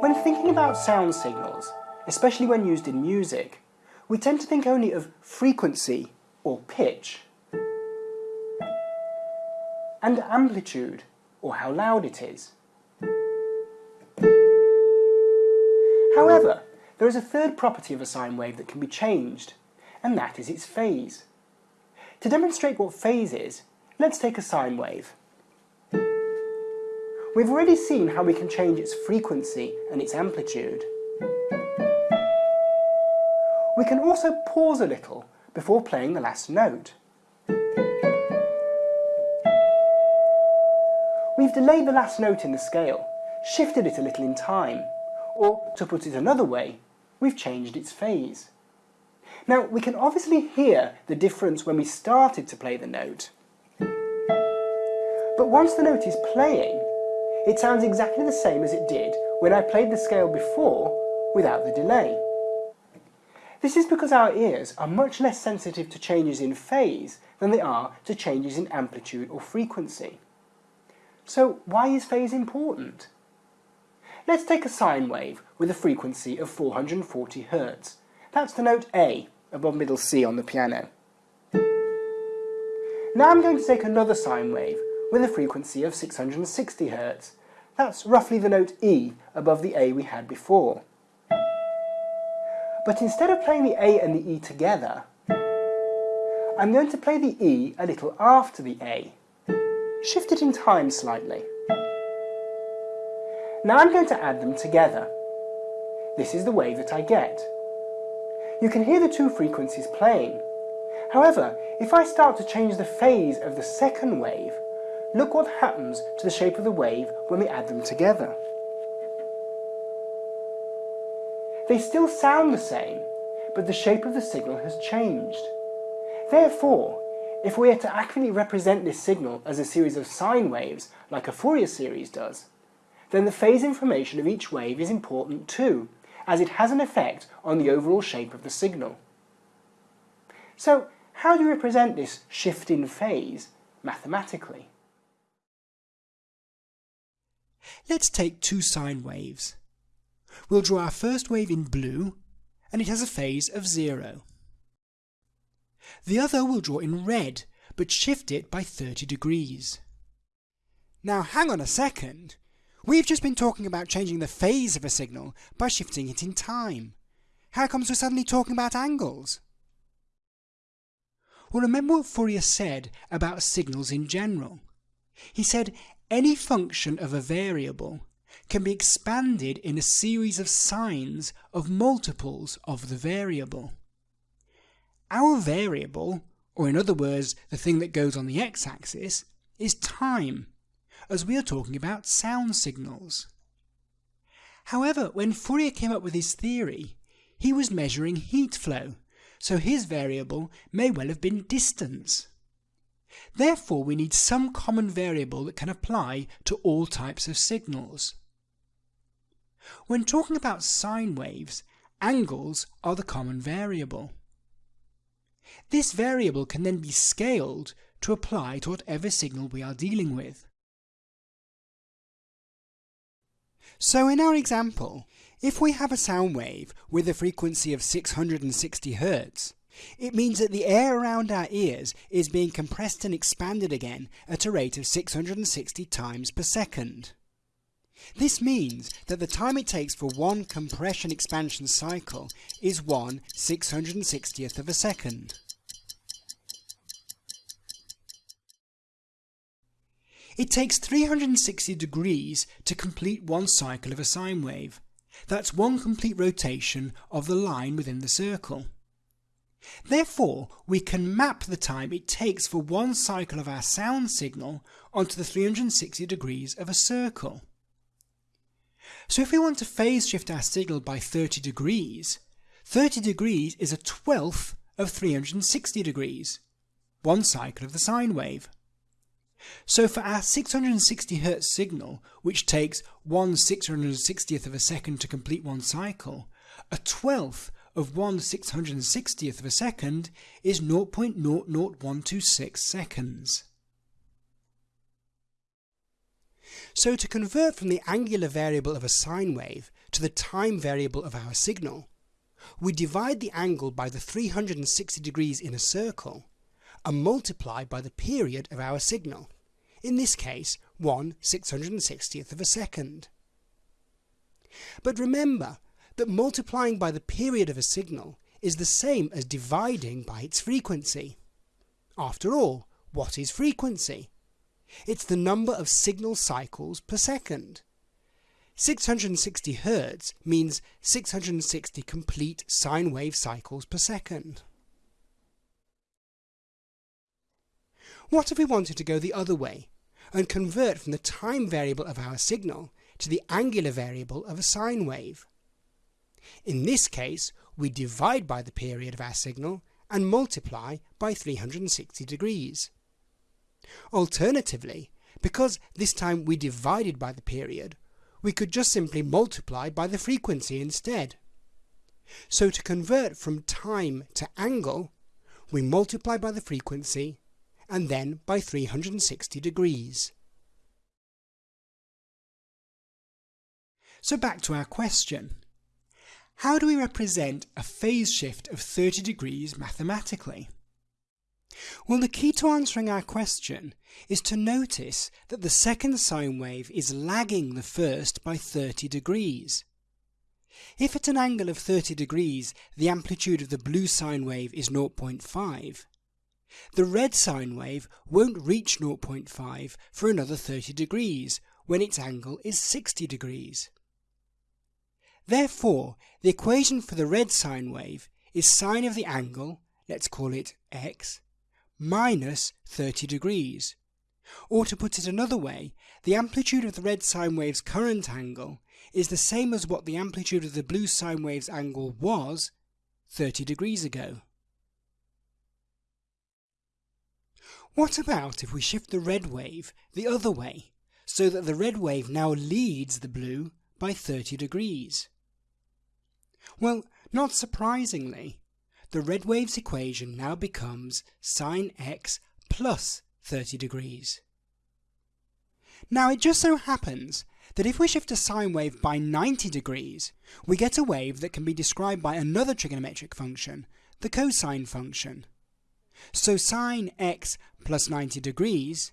When thinking about sound signals, especially when used in music, we tend to think only of frequency or pitch and amplitude or how loud it is. However, there is a third property of a sine wave that can be changed, and that is its phase. To demonstrate what phase is, let's take a sine wave. We've already seen how we can change its frequency and its amplitude. We can also pause a little before playing the last note. We've delayed the last note in the scale, shifted it a little in time, or to put it another way, we've changed its phase. Now we can obviously hear the difference when we started to play the note. But once the note is playing, it sounds exactly the same as it did when I played the scale before without the delay. This is because our ears are much less sensitive to changes in phase than they are to changes in amplitude or frequency. So why is phase important? Let's take a sine wave with a frequency of 440 Hz. That's the note A above middle C on the piano. Now I'm going to take another sine wave with a frequency of 660 Hz. That's roughly the note E above the A we had before. But instead of playing the A and the E together, I'm going to play the E a little after the A. Shift it in time slightly. Now I'm going to add them together. This is the wave that I get. You can hear the two frequencies playing. However, if I start to change the phase of the second wave, look what happens to the shape of the wave when we add them together. They still sound the same, but the shape of the signal has changed. Therefore, if we are to accurately represent this signal as a series of sine waves, like a Fourier series does, then the phase information of each wave is important too, as it has an effect on the overall shape of the signal. So, how do you represent this shift in phase mathematically? Let's take two sine waves. We'll draw our first wave in blue, and it has a phase of zero. The other we'll draw in red, but shift it by 30 degrees. Now hang on a second. We've just been talking about changing the phase of a signal by shifting it in time. How comes we're suddenly talking about angles? Well, remember what Fourier said about signals in general. He said any function of a variable can be expanded in a series of sines of multiples of the variable. Our variable, or in other words, the thing that goes on the x-axis, is time, as we are talking about sound signals. However, when Fourier came up with his theory, he was measuring heat flow, so his variable may well have been distance. Therefore, we need some common variable that can apply to all types of signals. When talking about sine waves, angles are the common variable. This variable can then be scaled to apply to whatever signal we are dealing with. So in our example, if we have a sound wave with a frequency of 660 Hz, it means that the air around our ears is being compressed and expanded again at a rate of 660 times per second. This means that the time it takes for one compression expansion cycle is 1 660th of a second. It takes 360 degrees to complete one cycle of a sine wave. That's one complete rotation of the line within the circle. Therefore, we can map the time it takes for one cycle of our sound signal onto the 360 degrees of a circle. So if we want to phase shift our signal by 30 degrees, 30 degrees is a twelfth of 360 degrees, one cycle of the sine wave. So for our 660 Hz signal, which takes 1 660th of a second to complete one cycle, a twelfth of 1 660th of a second is 0.00126 seconds. So to convert from the angular variable of a sine wave to the time variable of our signal, we divide the angle by the 360 degrees in a circle and multiply by the period of our signal, in this case 1 660th of a second. But remember that multiplying by the period of a signal is the same as dividing by its frequency. After all, what is frequency? It's the number of signal cycles per second. 660 Hz means 660 complete sine wave cycles per second. What if we wanted to go the other way and convert from the time variable of our signal to the angular variable of a sine wave? In this case, we divide by the period of our signal and multiply by 360 degrees. Alternatively, because this time we divided by the period, we could just simply multiply by the frequency instead. So to convert from time to angle, we multiply by the frequency and then by 360 degrees. So back to our question. How do we represent a phase shift of 30 degrees mathematically? Well, the key to answering our question is to notice that the second sine wave is lagging the first by 30 degrees. If at an angle of 30 degrees the amplitude of the blue sine wave is 0.5, the red sine wave won't reach 0.5 for another 30 degrees when its angle is 60 degrees. Therefore, the equation for the red sine wave is sine of the angle, let's call it x, minus 30 degrees. Or to put it another way, the amplitude of the red sine wave's current angle is the same as what the amplitude of the blue sine wave's angle was 30 degrees ago. What about if we shift the red wave the other way, so that the red wave now leads the blue by 30 degrees? Well, not surprisingly, the red wave's equation now becomes sine x plus 30 degrees. Now it just so happens that if we shift a sine wave by 90 degrees, we get a wave that can be described by another trigonometric function, the cosine function. So sine x plus 90 degrees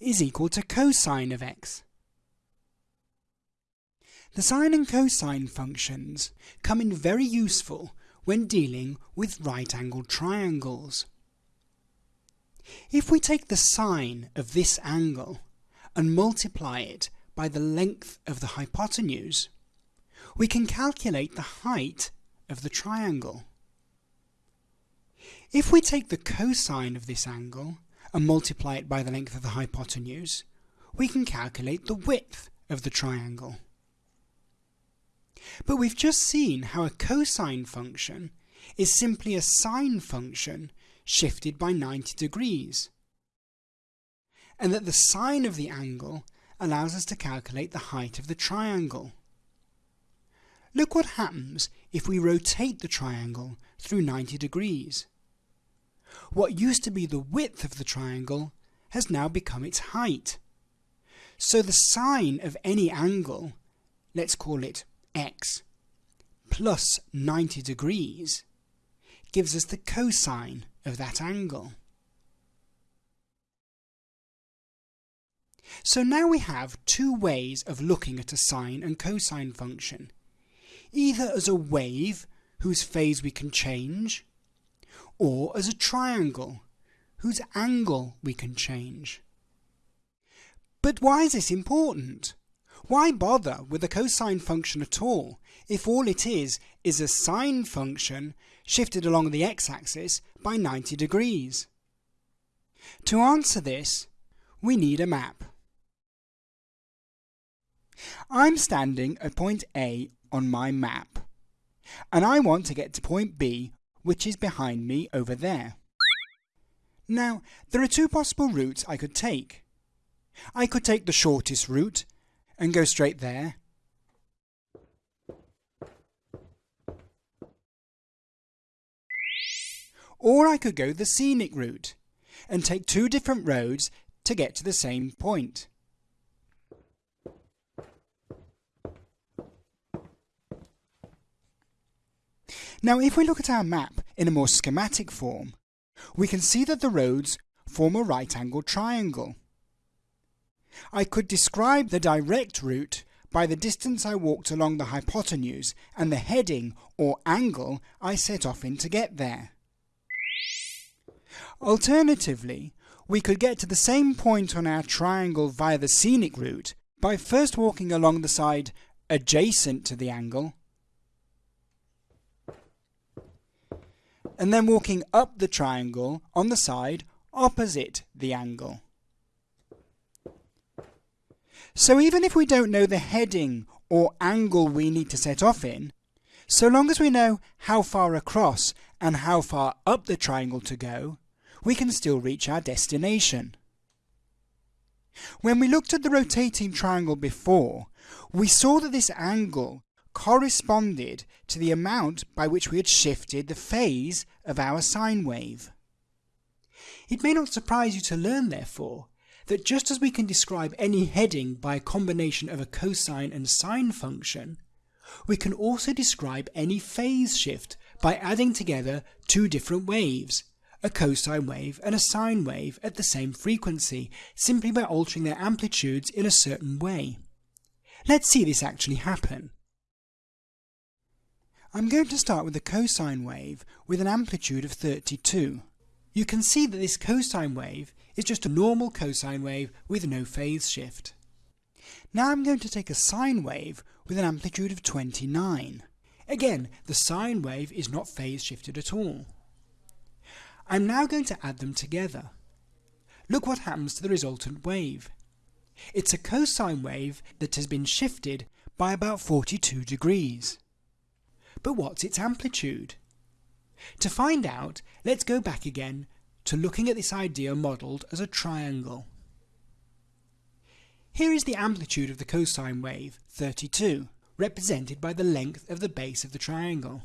is equal to cosine of x. The sine and cosine functions come in very useful when dealing with right-angled triangles. If we take the sine of this angle and multiply it by the length of the hypotenuse, we can calculate the height of the triangle. If we take the cosine of this angle and multiply it by the length of the hypotenuse, we can calculate the width of the triangle. But we've just seen how a cosine function is simply a sine function shifted by 90 degrees, and that the sine of the angle allows us to calculate the height of the triangle. Look what happens if we rotate the triangle through 90 degrees. What used to be the width of the triangle has now become its height. So the sine of any angle, let's call it x plus 90 degrees gives us the cosine of that angle. So now we have two ways of looking at a sine and cosine function. Either as a wave whose phase we can change, or as a triangle whose angle we can change. But why is this important? Why bother with a cosine function at all if all it is is a sine function shifted along the x-axis by 90 degrees? To answer this, we need a map. I'm standing at point A on my map, and I want to get to point B, which is behind me over there. Now, there are two possible routes I could take. I could take the shortest route and go straight there. Or I could go the scenic route and take two different roads to get to the same point. Now if we look at our map in a more schematic form, we can see that the roads form a right-angled triangle. I could describe the direct route by the distance I walked along the hypotenuse and the heading or angle I set off in to get there. Alternatively, we could get to the same point on our triangle via the scenic route by first walking along the side adjacent to the angle and then walking up the triangle on the side opposite the angle. So even if we don't know the heading or angle we need to set off in, so long as we know how far across and how far up the triangle to go, we can still reach our destination. When we looked at the rotating triangle before, we saw that this angle corresponded to the amount by which we had shifted the phase of our sine wave. It may not surprise you to learn, therefore, that just as we can describe any heading by a combination of a cosine and sine function, we can also describe any phase shift by adding together two different waves, a cosine wave and a sine wave at the same frequency, simply by altering their amplitudes in a certain way. Let's see this actually happen. I'm going to start with a cosine wave with an amplitude of 32. You can see that this cosine wave is just a normal cosine wave with no phase shift. Now I'm going to take a sine wave with an amplitude of 29. Again, the sine wave is not phase shifted at all. I'm now going to add them together. Look what happens to the resultant wave. It's a cosine wave that has been shifted by about 42 degrees. But what's its amplitude? To find out, let's go back again to looking at this idea modelled as a triangle. Here is the amplitude of the cosine wave, 32, represented by the length of the base of the triangle.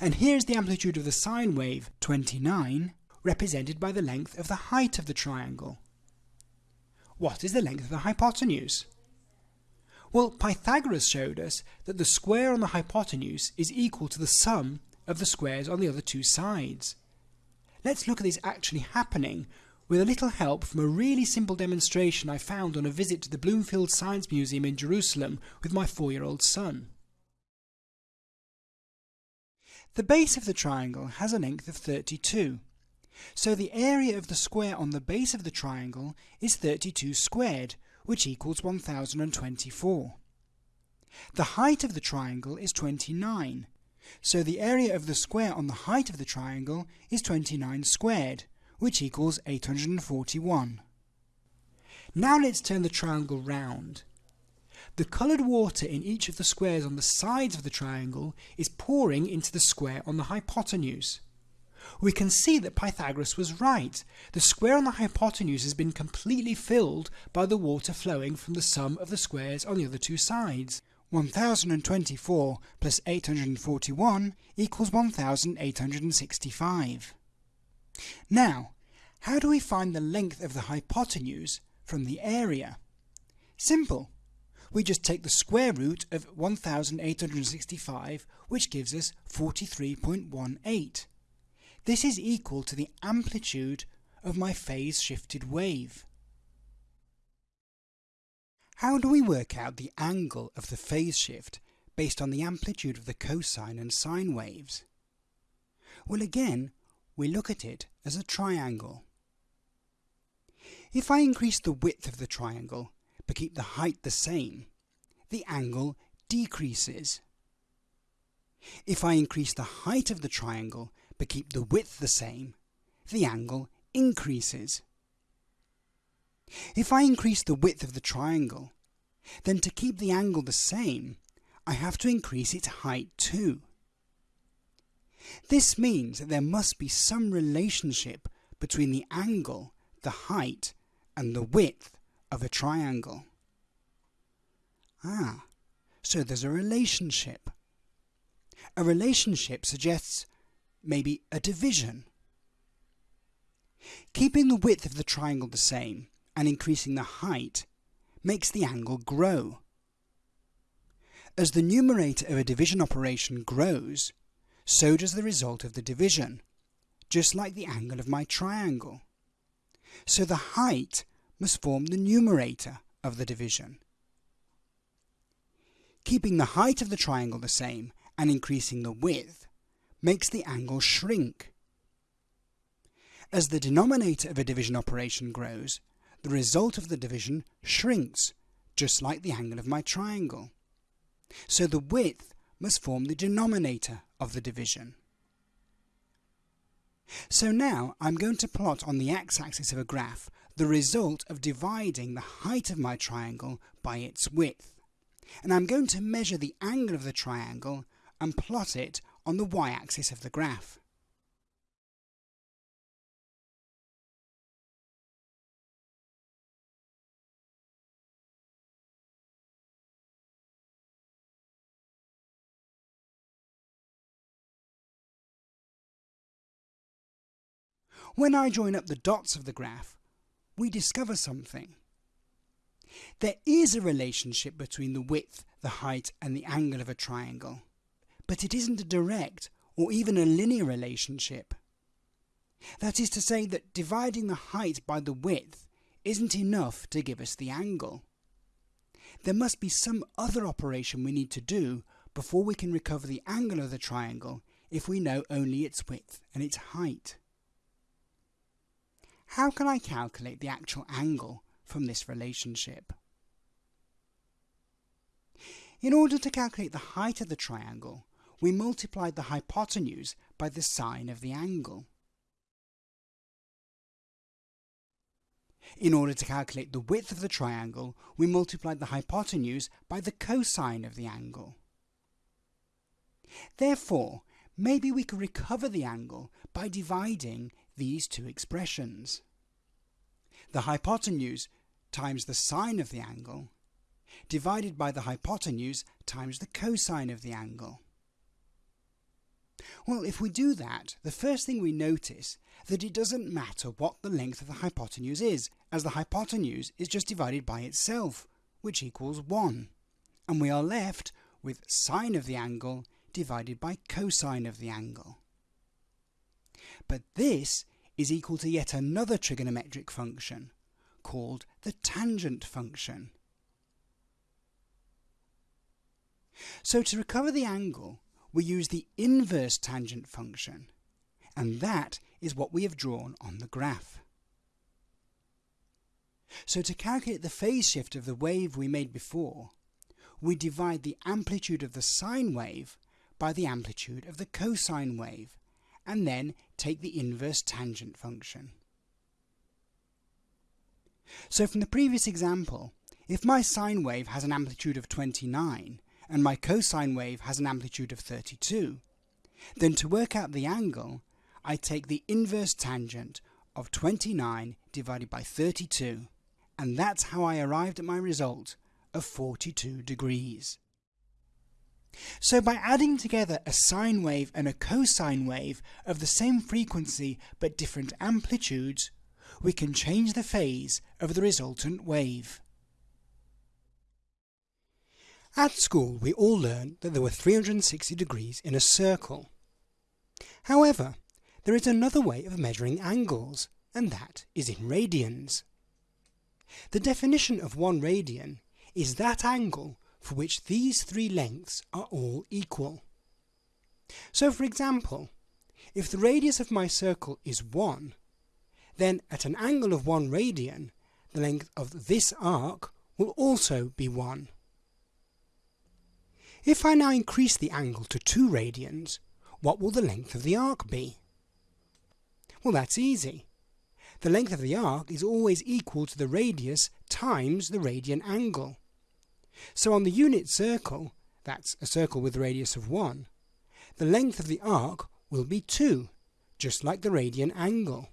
And here is the amplitude of the sine wave, 29, represented by the length of the height of the triangle. What is the length of the hypotenuse? Well, Pythagoras showed us that the square on the hypotenuse is equal to the sum of the squares on the other two sides. Let's look at this actually happening with a little help from a really simple demonstration I found on a visit to the Bloomfield Science Museum in Jerusalem with my four-year-old son. The base of the triangle has a length of 32, so the area of the square on the base of the triangle is 32 squared, which equals 1024. The height of the triangle is 29, so the area of the square on the height of the triangle is 29 squared, which equals 841. Now let's turn the triangle round. The coloured water in each of the squares on the sides of the triangle is pouring into the square on the hypotenuse. We can see that Pythagoras was right. The square on the hypotenuse has been completely filled by the water flowing from the sum of the squares on the other two sides. 1024 plus 841 equals 1865. Now, how do we find the length of the hypotenuse from the area? Simple. We just take the square root of 1865, which gives us 43.18. This is equal to the amplitude of my phase shifted wave. How do we work out the angle of the phase shift based on the amplitude of the cosine and sine waves? Well again, we look at it as a triangle. If I increase the width of the triangle but keep the height the same, the angle decreases. If I increase the height of the triangle but keep the width the same, the angle increases. If I increase the width of the triangle, then to keep the angle the same, I have to increase its height too. This means that there must be some relationship between the angle, the height, and the width of a triangle. Ah, so there's a relationship. A relationship suggests maybe a division. Keeping the width of the triangle the same and increasing the height makes the angle grow. As the numerator of a division operation grows, so does the result of the division, just like the angle of my triangle. So the height must form the numerator of the division. Keeping the height of the triangle the same and increasing the width makes the angle shrink. As the denominator of a division operation grows, the result of the division shrinks, just like the angle of my triangle. So the width must form the denominator of the division. So now I'm going to plot on the x-axis of a graph the result of dividing the height of my triangle by its width. And I'm going to measure the angle of the triangle and plot it on the y-axis of the graph. When I join up the dots of the graph, we discover something. There is a relationship between the width, the height and the angle of a triangle, but it isn't a direct or even a linear relationship. That is to say that dividing the height by the width isn't enough to give us the angle. There must be some other operation we need to do before we can recover the angle of the triangle if we know only its width and its height. How can I calculate the actual angle from this relationship? In order to calculate the height of the triangle, we multiplied the hypotenuse by the sine of the angle. In order to calculate the width of the triangle, we multiplied the hypotenuse by the cosine of the angle. Therefore, maybe we could recover the angle by dividing these two expressions. The hypotenuse times the sine of the angle divided by the hypotenuse times the cosine of the angle. Well, if we do that, the first thing we notice that it doesn't matter what the length of the hypotenuse is, as the hypotenuse is just divided by itself, which equals 1. And we are left with sine of the angle divided by cosine of the angle. But this is equal to yet another trigonometric function called the tangent function. So to recover the angle, we use the inverse tangent function, and that is what we have drawn on the graph. So to calculate the phase shift of the wave we made before, we divide the amplitude of the sine wave by the amplitude of the cosine wave, and then take the inverse tangent function. So from the previous example, if my sine wave has an amplitude of 29 and my cosine wave has an amplitude of 32, then to work out the angle, I take the inverse tangent of 29 divided by 32, and that's how I arrived at my result of 42 degrees. So by adding together a sine wave and a cosine wave of the same frequency but different amplitudes, we can change the phase of the resultant wave. At school we all learned that there were 360 degrees in a circle. However, there is another way of measuring angles, and that is in radians. The definition of one radian is that angle for which these three lengths are all equal. So for example, if the radius of my circle is 1, then at an angle of 1 radian, the length of this arc will also be 1. If I now increase the angle to 2 radians, what will the length of the arc be? Well, that's easy. The length of the arc is always equal to the radius times the radian angle. So on the unit circle, that's a circle with a radius of 1, the length of the arc will be 2, just like the radian angle.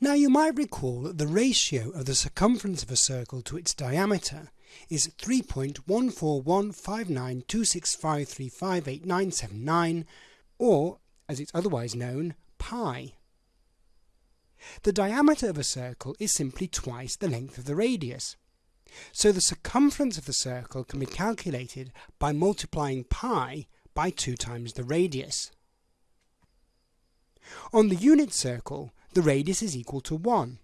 Now you might recall that the ratio of the circumference of a circle to its diameter is 3.1415926535899 or as it's otherwise known, pi. The diameter of a circle is simply twice the length of the radius. So the circumference of the circle can be calculated by multiplying pi by 2 times the radius. On the unit circle, the radius is equal to 1.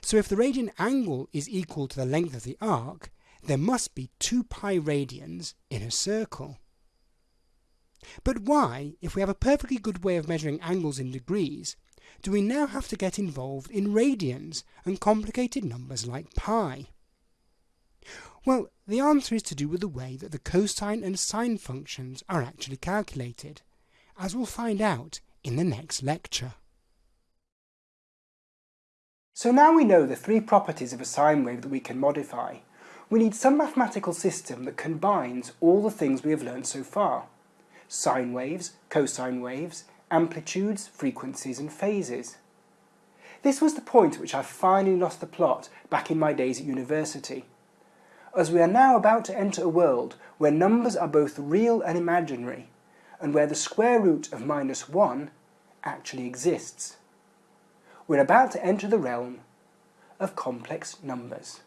So if the radian angle is equal to the length of the arc, there must be 2 pi radians in a circle. But why, if we have a perfectly good way of measuring angles in degrees, do we now have to get involved in radians and complicated numbers like pi? Well, the answer is to do with the way that the cosine and sine functions are actually calculated, as we'll find out in the next lecture. So now we know the three properties of a sine wave that we can modify. We need some mathematical system that combines all the things we have learned so far. Sine waves, cosine waves, amplitudes, frequencies and phases. This was the point at which I finally lost the plot back in my days at university. As we are now about to enter a world where numbers are both real and imaginary, and where the square root of minus 1 actually exists. We're about to enter the realm of complex numbers.